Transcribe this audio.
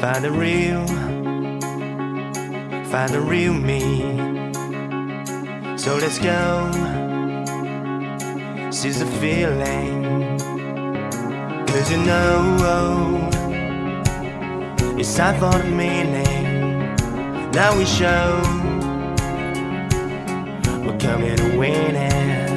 Find the real, find the real me. So let's go, seize the feeling. Cause you know, oh, it's time for the meaning. Now we show, we're coming to win it.